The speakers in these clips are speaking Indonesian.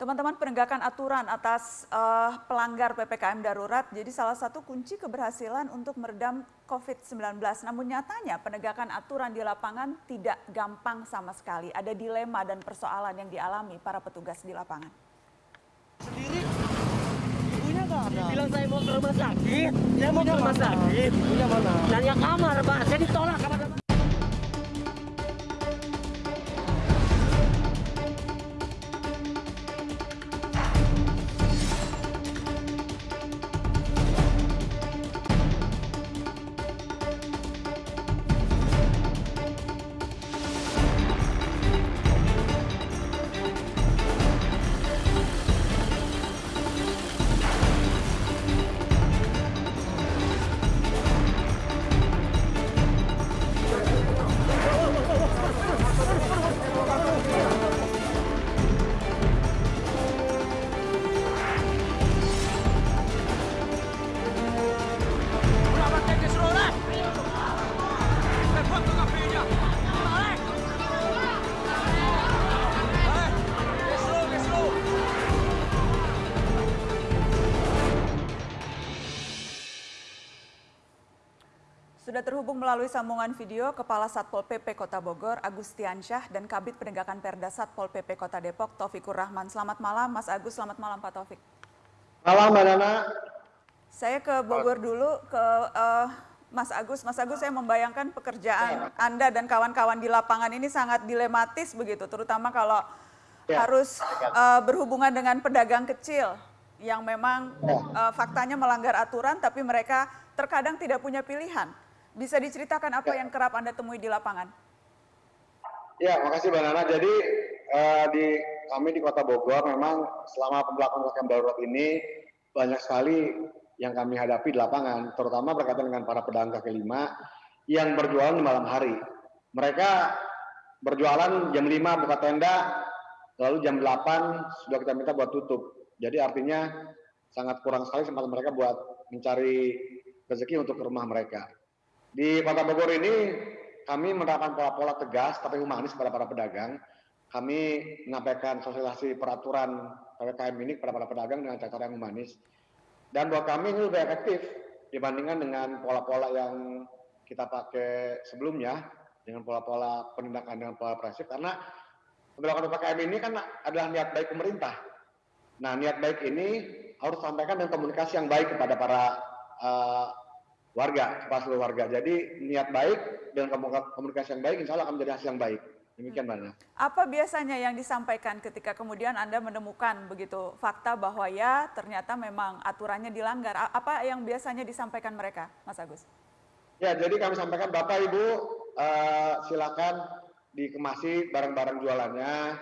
Teman-teman penegakan aturan atas uh, pelanggar PPKM darurat jadi salah satu kunci keberhasilan untuk meredam COVID-19. Namun nyatanya penegakan aturan di lapangan tidak gampang sama sekali. Ada dilema dan persoalan yang dialami para petugas di lapangan. Sendiri, ibunya nggak ada. Bilang saya mau ke rumah sakit, saya mau ke rumah sakit. Ibunya mana? Nanya kamar, Pak. Saya ditolak kamar. Melalui sambungan video Kepala Satpol PP Kota Bogor, Agustiansyah, dan Kabit Penegakan Perda Satpol PP Kota Depok, Taufikur Rahman. Selamat malam, Mas Agus. Selamat malam, Pak Taufik. Malam, Mbak Nana. Saya ke Bogor dulu, ke uh, Mas Agus. Mas Agus, saya membayangkan pekerjaan Anda dan kawan-kawan di lapangan ini sangat dilematis begitu, terutama kalau ya. harus uh, berhubungan dengan pedagang kecil yang memang uh, faktanya melanggar aturan, tapi mereka terkadang tidak punya pilihan. Bisa diceritakan apa ya. yang kerap Anda temui di lapangan? Ya, makasih Mbak Nana. Jadi uh, di kami di Kota Bogor memang selama pembelakuan ppkm darurat ini banyak sekali yang kami hadapi di lapangan, terutama berkaitan dengan para pedagang kaki lima yang berjualan di malam hari. Mereka berjualan jam 5 buka tenda, lalu jam 8 sudah kita minta buat tutup. Jadi artinya sangat kurang sekali kesempatan mereka buat mencari rezeki untuk rumah mereka. Di Kota Bogor ini kami menerapkan pola-pola tegas tapi humanis pada para pedagang. Kami menyampaikan sosialisasi peraturan PPKM ini kepada para pedagang dengan cara yang humanis. Dan buat kami ini lebih efektif dibandingkan dengan pola-pola yang kita pakai sebelumnya dengan pola-pola penindakan dengan pola presif karena pemberlakuan PPKM ini kan adalah niat baik pemerintah. Nah, niat baik ini harus sampaikan dengan komunikasi yang baik kepada para uh, warga, seluruh warga. Jadi niat baik dan komunikasi yang baik, insya Allah akan menjadi hasil yang baik. Demikian Mbak Apa biasanya yang disampaikan ketika kemudian Anda menemukan begitu fakta bahwa ya ternyata memang aturannya dilanggar? Apa yang biasanya disampaikan mereka, Mas Agus? Ya, jadi kami sampaikan Bapak Ibu uh, silakan dikemasi barang-barang jualannya.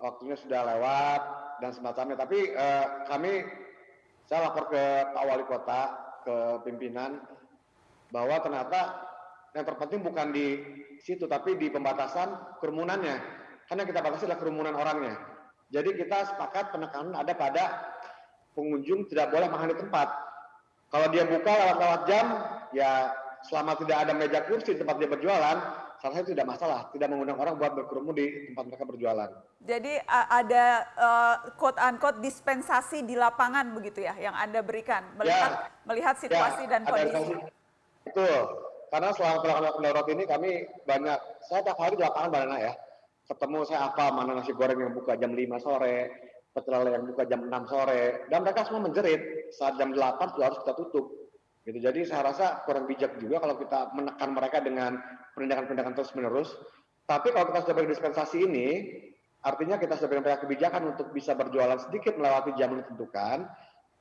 Waktunya sudah lewat dan semacamnya. Tapi uh, kami saya lapor ke Pak Wali Kota ke pimpinan bahwa ternyata yang terpenting bukan di situ tapi di pembatasan kerumunannya. Karena kita batasi adalah kerumunan orangnya. Jadi kita sepakat penekanan ada pada pengunjung tidak boleh makan di tempat. Kalau dia buka lewat-lewat jam ya selama tidak ada meja kursi tempat dia berjualan salah satu tidak masalah, tidak mengundang orang buat berkerumun di tempat mereka berjualan. Jadi ada uh, quote unquote dispensasi di lapangan begitu ya yang Anda berikan melihat ya, melihat situasi ya, dan kondisi. Itu karena selama pelaksanaan darurat ini kami banyak saya tiap hari di lapangan banana ya. Ketemu saya apa mana nasi goreng yang buka jam 5 sore, pecel yang buka jam 6 sore dan mereka semua menjerit saat jam 8 sudah harus kita tutup Gitu. Jadi saya rasa kurang bijak juga kalau kita menekan mereka dengan penindakan-penindakan terus-menerus. Tapi kalau kita sudah dispensasi ini, artinya kita sudah berikan kebijakan untuk bisa berjualan sedikit melewati jam ditentukan,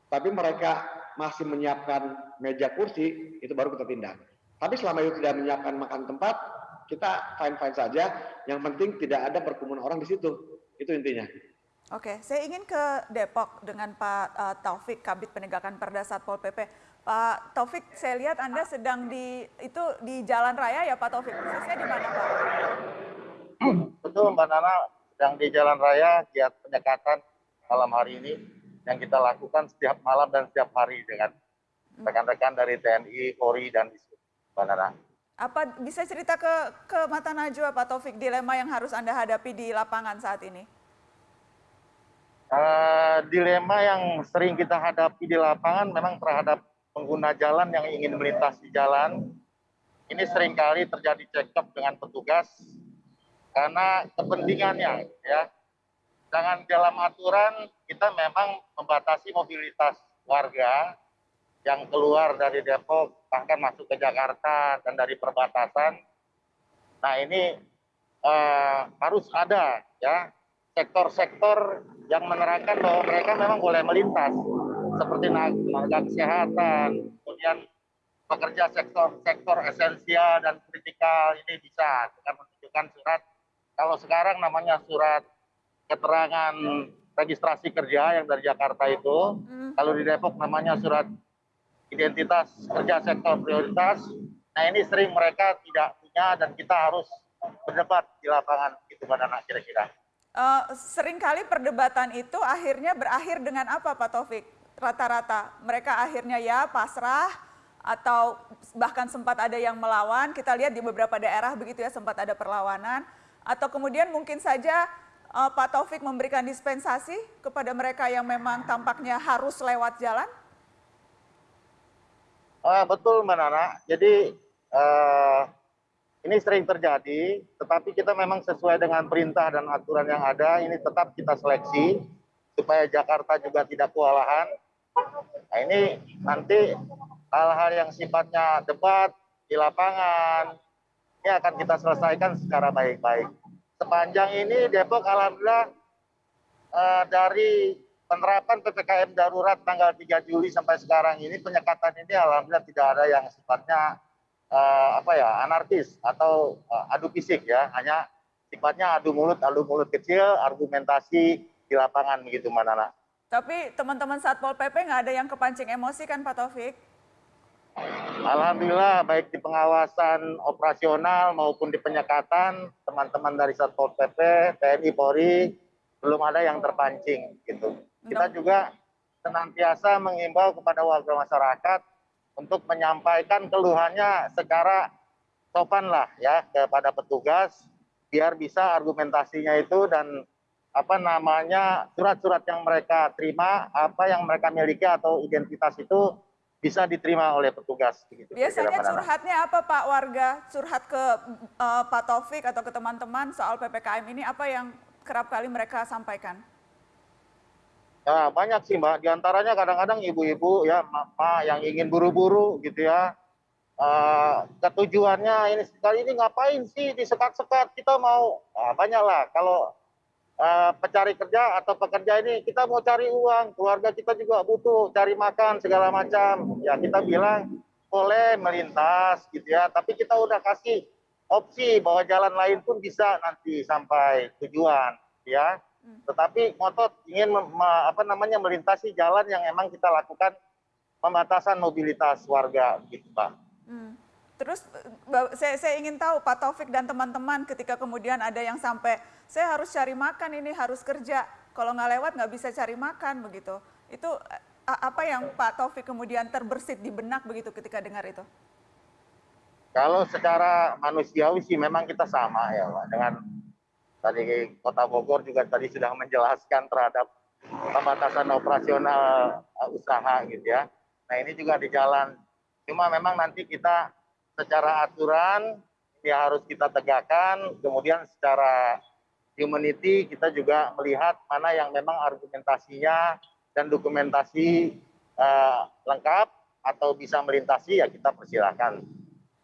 tapi mereka masih menyiapkan meja kursi, itu baru kita tindak. Tapi selama itu tidak menyiapkan makan tempat, kita fine-fine saja. Yang penting tidak ada perkumpulan orang di situ. Itu intinya. Oke, saya ingin ke Depok dengan Pak uh, Taufik, Kabit Penegakan Perda Satpol PP. Pak Taufik, saya lihat Anda sedang di itu di Jalan Raya ya Pak Taufik. Persisnya di mana Pak? Betul Mbak Nana, sedang di Jalan Raya giat penyekatan malam hari ini yang kita lakukan setiap malam dan setiap hari dengan rekan-rekan dari TNI, Polri dan Mbak Nana. Apa bisa cerita ke ke mata Najwa Pak Taufik dilema yang harus Anda hadapi di lapangan saat ini? Eh, dilema yang sering kita hadapi di lapangan memang terhadap pengguna jalan yang ingin melintasi jalan. Ini sering kali terjadi cekcok dengan petugas karena kepentingannya ya. Jangan dalam aturan kita memang membatasi mobilitas warga yang keluar dari Depok bahkan masuk ke Jakarta dan dari perbatasan. Nah ini eh, harus ada ya sektor-sektor yang menerangkan bahwa mereka memang boleh melintas seperti tenaga kesehatan, kemudian pekerja sektor sektor esensial dan kritikal ini bisa dengan menunjukkan surat kalau sekarang namanya surat keterangan registrasi kerja yang dari Jakarta itu, Hmm. kalau di Depok namanya surat identitas kerja sektor prioritas. Nah ini sering mereka tidak punya dan kita harus berdebat di lapangan itu pada anak kira-kira. Eh, sering kali perdebatan itu akhirnya berakhir dengan apa Pak Taufik? Rata-rata mereka akhirnya ya pasrah atau bahkan sempat ada yang melawan. Kita lihat di beberapa daerah begitu ya sempat ada perlawanan. Atau kemudian mungkin saja eh, Pak Taufik memberikan dispensasi kepada mereka yang memang tampaknya harus lewat jalan. Ah, betul Mbak Nana. Jadi eh, ini sering terjadi, tetapi kita memang sesuai dengan perintah dan aturan yang ada, ini tetap kita seleksi supaya Jakarta juga tidak kewalahan. Nah ini nanti hal-hal yang sifatnya debat di lapangan, ini akan kita selesaikan secara baik-baik. Sepanjang ini Depok alhamdulillah eh, dari penerapan PPKM darurat tanggal 3 Juli sampai sekarang ini penyekatan ini alhamdulillah tidak ada yang sifatnya eh, apa ya anarkis atau eh, adu fisik ya hanya sifatnya adu mulut adu mulut kecil argumentasi di lapangan begitu Mbak Nana. Tapi teman-teman Satpol PP nggak ada yang kepancing emosi kan Pak Taufik? Alhamdulillah baik di pengawasan operasional maupun di penyekatan teman-teman dari Satpol PP, TNI, Polri belum ada yang terpancing gitu. Kita juga senantiasa mengimbau kepada warga masyarakat untuk menyampaikan keluhannya secara sopan lah ya kepada petugas biar bisa argumentasinya itu dan apa namanya surat-surat yang mereka terima, apa yang mereka miliki atau identitas itu bisa diterima oleh petugas. Begitu, Biasanya curhatnya apa Pak warga? Curhat ke eh, Pak Taufik atau ke teman-teman soal PPKM ini apa yang kerap kali mereka sampaikan? Ya, banyak sih Mbak. Di antaranya kadang-kadang ibu-ibu ya, mama yang ingin buru-buru gitu ya. Eh, ketujuannya ini sekali ini ngapain sih disekat-sekat? Kita mau nah, banyak lah. Kalau eh, pencari kerja atau pekerja ini kita mau cari uang, keluarga kita juga butuh cari makan segala macam. Ya kita bilang boleh melintas gitu ya, tapi kita udah kasih opsi bahwa jalan lain pun bisa nanti sampai tujuan ya tetapi ngotot ingin apa namanya melintasi jalan yang emang kita lakukan pembatasan mobilitas warga gitu Pak. Hmm. Terus eh, saya, saya ingin tahu Pak Taufik dan teman-teman ketika kemudian ada yang sampai saya harus cari makan ini harus kerja kalau nggak lewat nggak bisa cari makan begitu itu eh, apa yang Pak Taufik kemudian terbersit di benak begitu ketika dengar itu? Kalau secara manusiawi sih memang kita sama ya Pak dengan tadi Kota Bogor juga tadi sudah menjelaskan terhadap pembatasan operasional uh, usaha gitu ya. Nah ini juga di jalan. Cuma memang nanti kita secara aturan ya harus kita tegakkan. Kemudian secara humanity kita juga melihat mana yang memang argumentasinya dan dokumentasi uh, lengkap atau bisa melintasi ya kita persilahkan.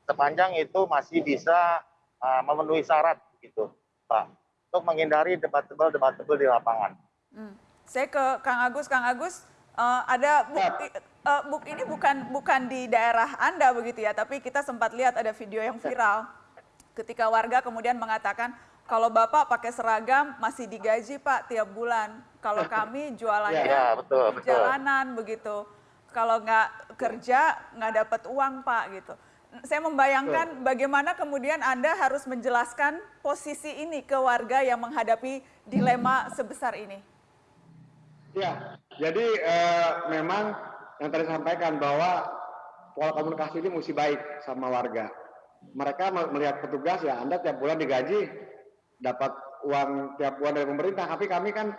Sepanjang itu masih bisa uh, memenuhi syarat gitu, Pak untuk menghindari debat-debat di lapangan. Hmm. Saya ke Kang Agus, Kang Agus eh, ada bukti eh, buk ini bukan bukan di daerah Anda begitu ya, tapi kita sempat lihat ada video yang viral ketika warga kemudian mengatakan kalau Bapak pakai seragam masih digaji Pak tiap bulan. Kalau kami jualannya Ya, betul, di betul. jalanan begitu. Kalau nggak kerja nggak dapat uang Pak gitu. Saya membayangkan bagaimana kemudian Anda harus menjelaskan posisi ini ke warga yang menghadapi dilema sebesar ini. Ya, jadi eh, memang yang tadi sampaikan bahwa pola komunikasi ini mesti baik sama warga. Mereka me- melihat petugas ya Anda tiap bulan digaji dapat uang tiap bulan dari pemerintah, tapi kami kan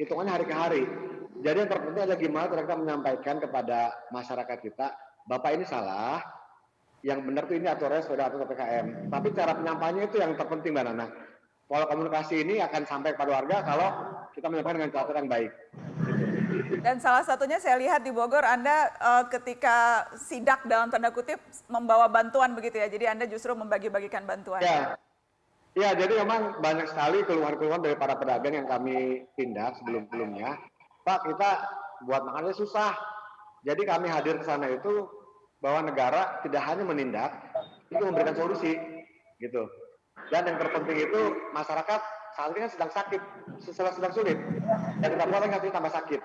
hitungannya hari ke hari. Jadi yang terpenting adalah gimana kita menyampaikan kepada masyarakat kita, Bapak ini salah, yang benar tuh ini aturannya sudah atur PPKM. Tapi cara penyampaiannya itu yang terpenting Mbak Nana. Pola komunikasi ini akan sampai kepada warga kalau kita menyampaikan dengan cara yang baik. Dan salah satunya saya lihat di Bogor Anda uh, ketika sidak dalam tanda kutip membawa bantuan begitu ya. Jadi Anda justru membagi-bagikan bantuan. Ya. Ya, jadi memang banyak sekali keluhan-keluhan dari para pedagang yang kami tindak sebelum-sebelumnya. Pak, kita buat makannya susah. Jadi kami hadir ke sana itu bahwa negara tidak hanya menindak, itu memberikan solusi, gitu. Dan yang terpenting itu masyarakat saat ini kan sedang sakit, sedang, sedang sulit, dan tidak boleh nanti tambah sakit.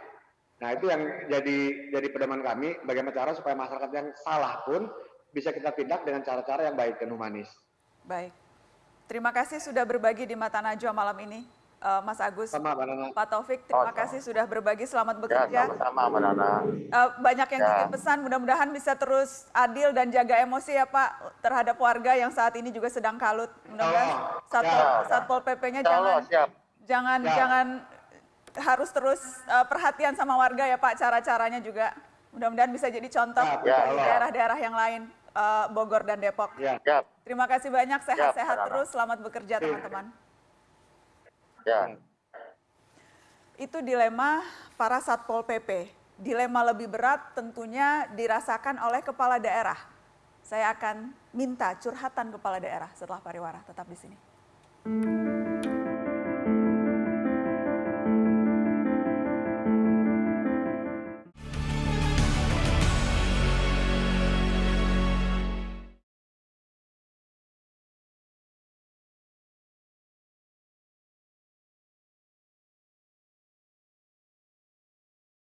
Nah itu yang jadi jadi pedoman kami, bagaimana cara supaya masyarakat yang salah pun bisa kita tindak dengan cara-cara yang baik dan humanis. Baik, terima kasih sudah berbagi di Mata Najwa malam ini uh, Mas Agus, sama, Pak Taufik, terima oh, kasih sudah berbagi, selamat ya, bekerja. Ya, sama-sama Mbak Nana. Uh, banyak yang ya. pesan, mudah-mudahan bisa terus adil dan jaga emosi ya Pak terhadap warga yang saat ini juga sedang kalut. Mudah-mudahan oh, Satpol, ya, Satpol PP-nya jangan, siap. jangan, ya. jangan harus terus uh, perhatian sama warga ya Pak, cara-caranya juga. Mudah-mudahan bisa jadi contoh ya, di daerah-daerah yang lain, uh, Bogor dan Depok. Ya. Terima kasih banyak, sehat-sehat terus, selamat bekerja teman-teman. Ya. Itu dilema para Satpol PP. Dilema lebih berat tentunya dirasakan oleh kepala daerah. Saya akan minta curhatan kepala daerah setelah pariwara. Tetap di sini.